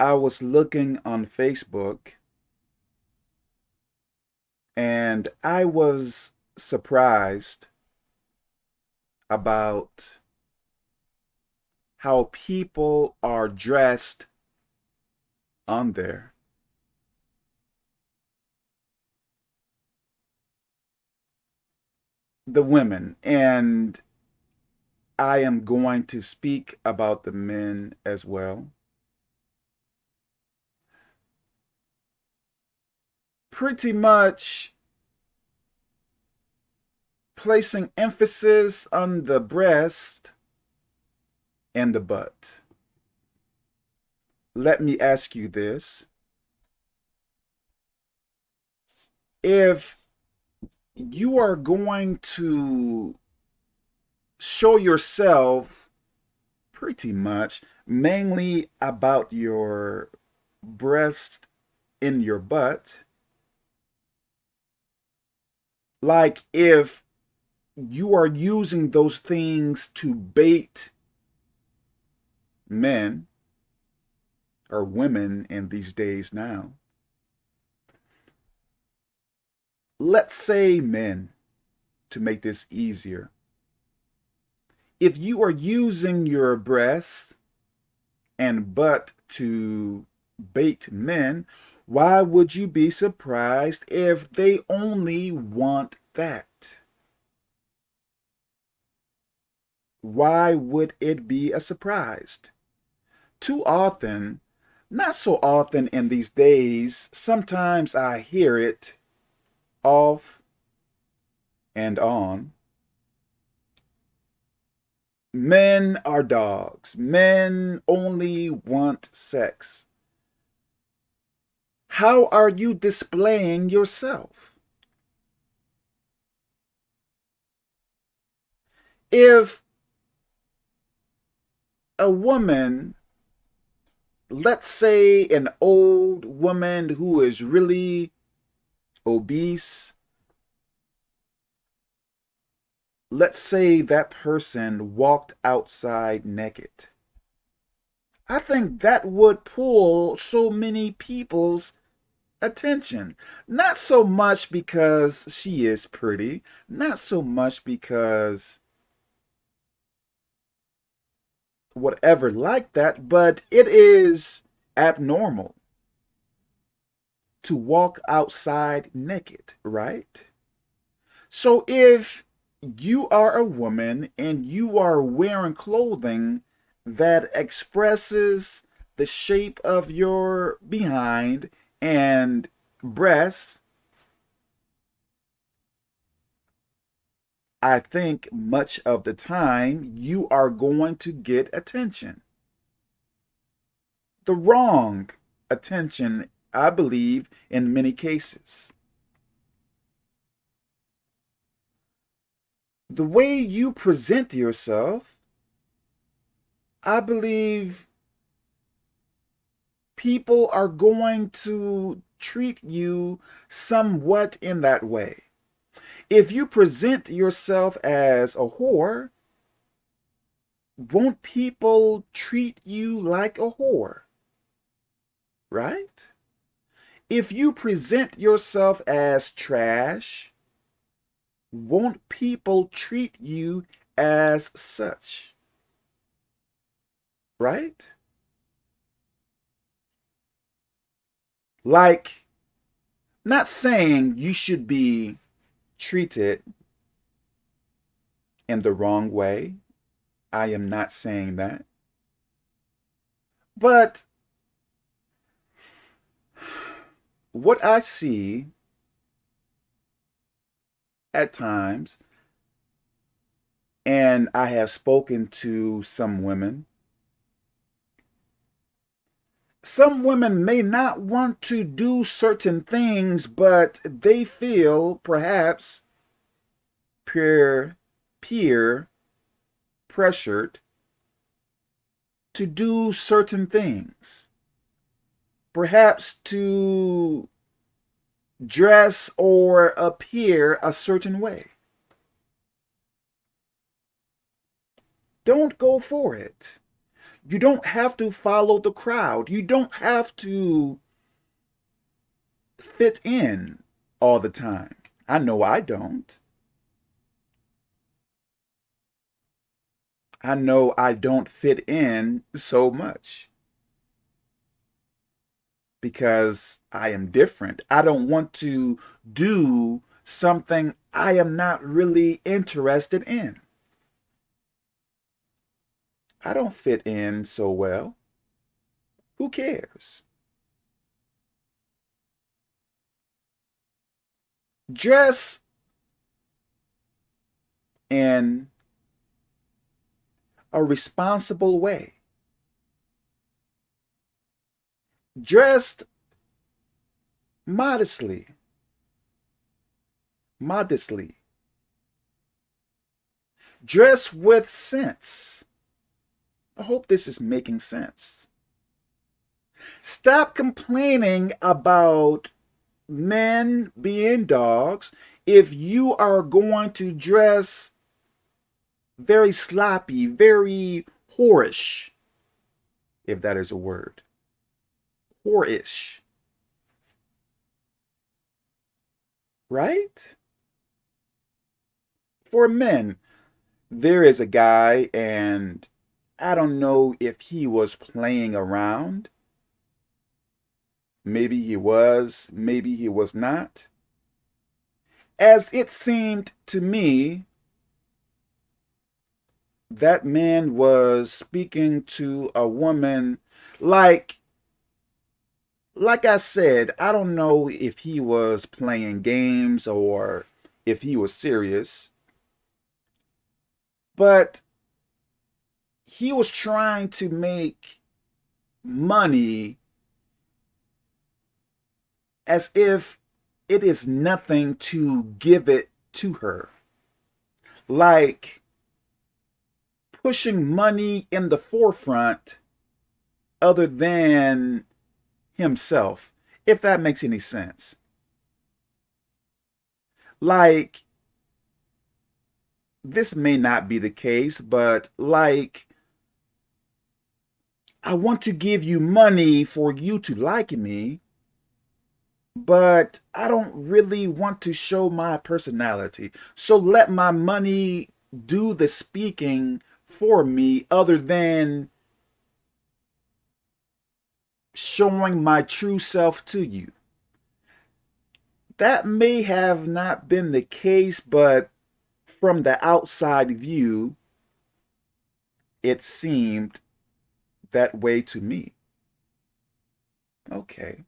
I was looking on Facebook and I was surprised about how people are dressed on there. The women, and I am going to speak about the men as well. Pretty much placing emphasis on the breast and the butt. Let me ask you this. If you are going to show yourself pretty much mainly about your breast in your butt, like if you are using those things to bait men or women in these days now. Let's say men to make this easier. If you are using your breasts and butt to bait men, why would you be surprised if they only want that? Why would it be a surprise? Too often, not so often in these days, sometimes I hear it off and on. Men are dogs. Men only want sex. How are you displaying yourself? If a woman let's say an old woman who is really obese, let's say that person walked outside naked. I think that would pull so many people's attention. Not so much because she is pretty, not so much because whatever like that, but it is abnormal to walk outside naked, right? So if you are a woman and you are wearing clothing that expresses the shape of your behind and breasts, I think much of the time you are going to get attention. The wrong attention, I believe, in many cases. The way you present yourself, I believe people are going to treat you somewhat in that way. If you present yourself as a whore, won't people treat you like a whore? Right? If you present yourself as trash, won't people treat you as such? Right? Like, not saying you should be treated in the wrong way. I am not saying that. But what I see at times, and I have spoken to some women, some women may not want to do certain things, but they feel perhaps peer, peer pressured to do certain things. Perhaps to dress or appear a certain way. Don't go for it. You don't have to follow the crowd. You don't have to fit in all the time. I know I don't. I know I don't fit in so much because I am different. I don't want to do something I am not really interested in. I don't fit in so well. Who cares? Dress in a responsible way. Dressed modestly. Modestly. Dress with sense. I hope this is making sense. Stop complaining about men being dogs if you are going to dress very sloppy, very whorish, if that is a word. Whorish. Right? For men, there is a guy and I don't know if he was playing around. Maybe he was, maybe he was not. As it seemed to me, that man was speaking to a woman like like I said, I don't know if he was playing games or if he was serious. But he was trying to make money as if it is nothing to give it to her. Like pushing money in the forefront other than himself, if that makes any sense. Like, this may not be the case, but like, I want to give you money for you to like me, but I don't really want to show my personality. So let my money do the speaking for me other than showing my true self to you. That may have not been the case, but from the outside view, it seemed that way to me. Okay.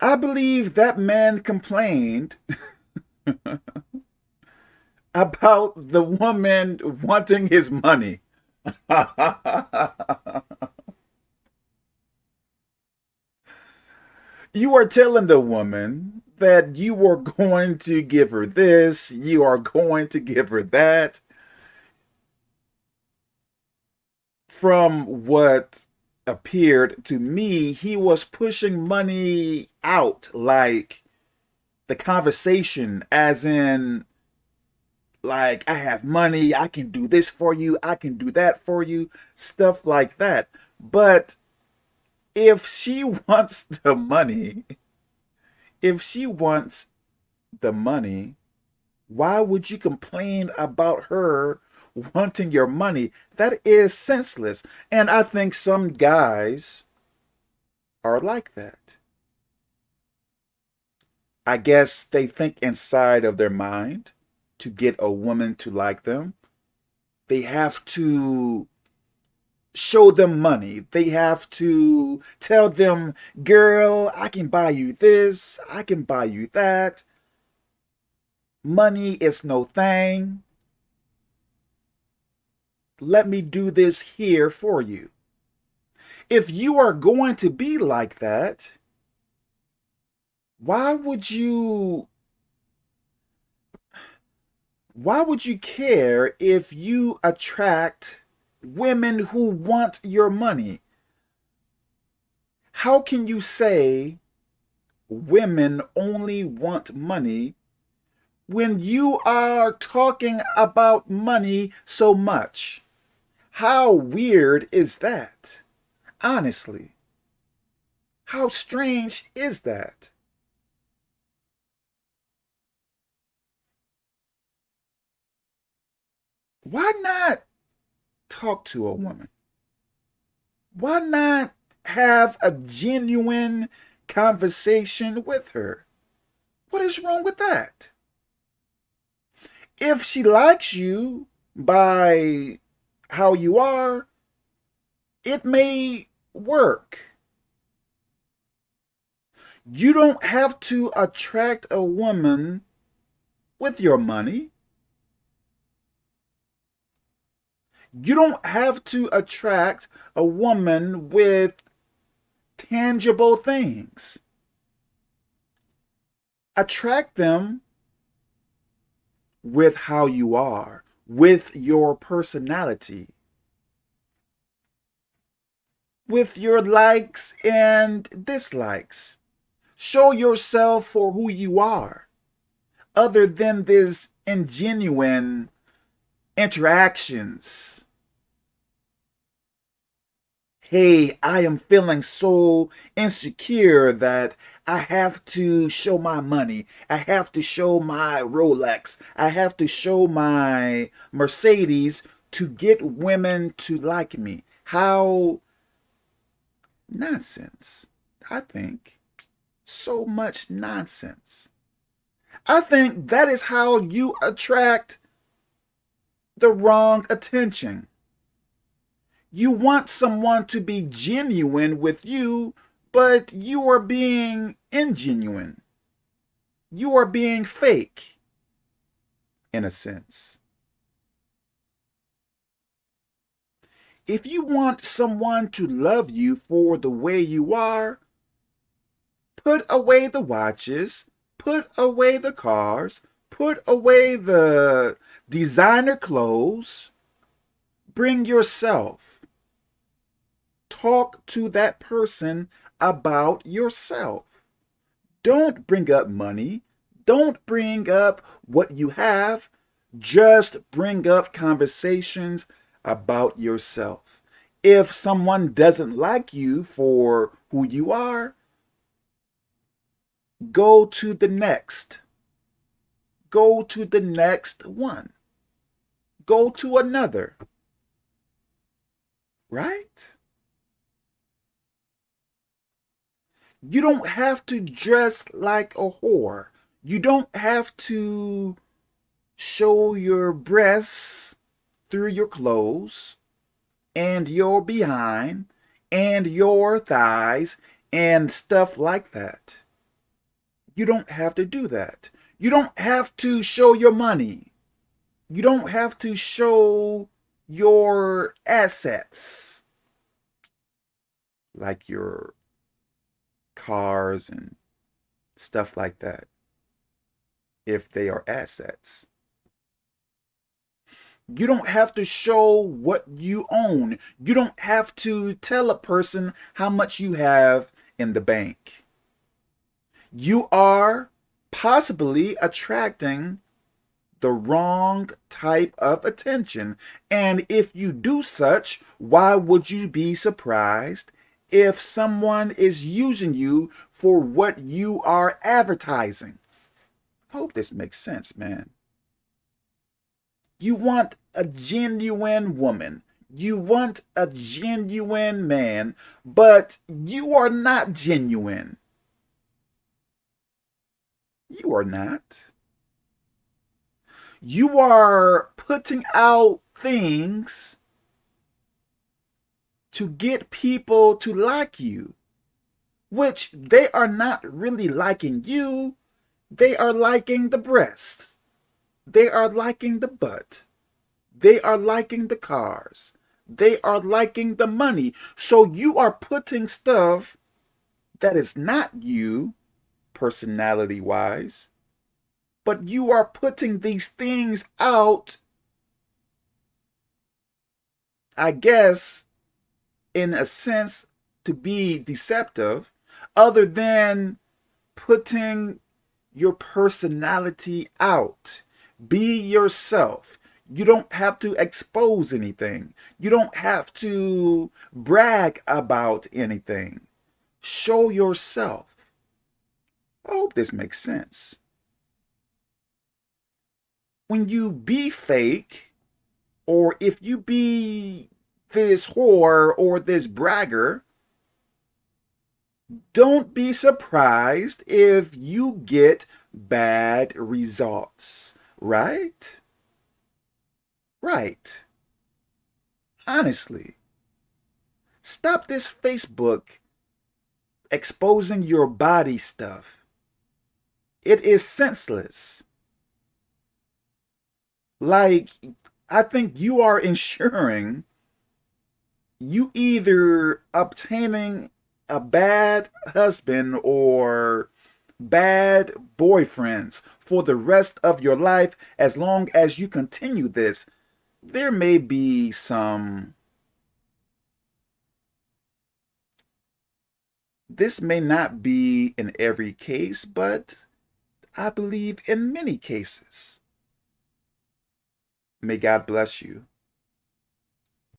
I believe that man complained about the woman wanting his money. you are telling the woman that you are going to give her this, you are going to give her that. From what appeared to me, he was pushing money out like the conversation as in like I have money, I can do this for you, I can do that for you, stuff like that. But if she wants the money, if she wants the money, why would you complain about her wanting your money? That is senseless. And I think some guys are like that. I guess they think inside of their mind to get a woman to like them. They have to show them money. They have to tell them, girl, I can buy you this. I can buy you that. Money is no thing. Let me do this here for you. If you are going to be like that, why would you why would you care if you attract women who want your money? How can you say women only want money when you are talking about money so much? How weird is that? Honestly. How strange is that? Why not talk to a woman? Why not have a genuine conversation with her? What is wrong with that? If she likes you by how you are, it may work. You don't have to attract a woman with your money. You don't have to attract a woman with tangible things. Attract them with how you are, with your personality, with your likes and dislikes. Show yourself for who you are, other than this ingenuine interactions hey, I am feeling so insecure that I have to show my money. I have to show my Rolex. I have to show my Mercedes to get women to like me. How nonsense, I think. So much nonsense. I think that is how you attract the wrong attention. You want someone to be genuine with you, but you are being ingenuine. You are being fake, in a sense. If you want someone to love you for the way you are, put away the watches, put away the cars, put away the designer clothes, bring yourself talk to that person about yourself. Don't bring up money. Don't bring up what you have. Just bring up conversations about yourself. If someone doesn't like you for who you are, go to the next. Go to the next one. Go to another. Right? You don't have to dress like a whore. You don't have to show your breasts through your clothes and your behind and your thighs and stuff like that. You don't have to do that. You don't have to show your money. You don't have to show your assets like your cars and stuff like that if they are assets. You don't have to show what you own. You don't have to tell a person how much you have in the bank. You are possibly attracting the wrong type of attention. And if you do such, why would you be surprised if someone is using you for what you are advertising. I hope this makes sense, man. You want a genuine woman. You want a genuine man, but you are not genuine. You are not. You are putting out things to get people to like you, which they are not really liking you. They are liking the breasts. They are liking the butt. They are liking the cars. They are liking the money. So you are putting stuff that is not you, personality-wise, but you are putting these things out, I guess, in a sense to be deceptive other than putting your personality out. Be yourself. You don't have to expose anything. You don't have to brag about anything. Show yourself. I hope this makes sense. When you be fake, or if you be this whore or this bragger, don't be surprised if you get bad results, right? Right. Honestly. Stop this Facebook exposing your body stuff. It is senseless. Like, I think you are ensuring you either obtaining a bad husband or bad boyfriends for the rest of your life as long as you continue this there may be some this may not be in every case but I believe in many cases. May God bless you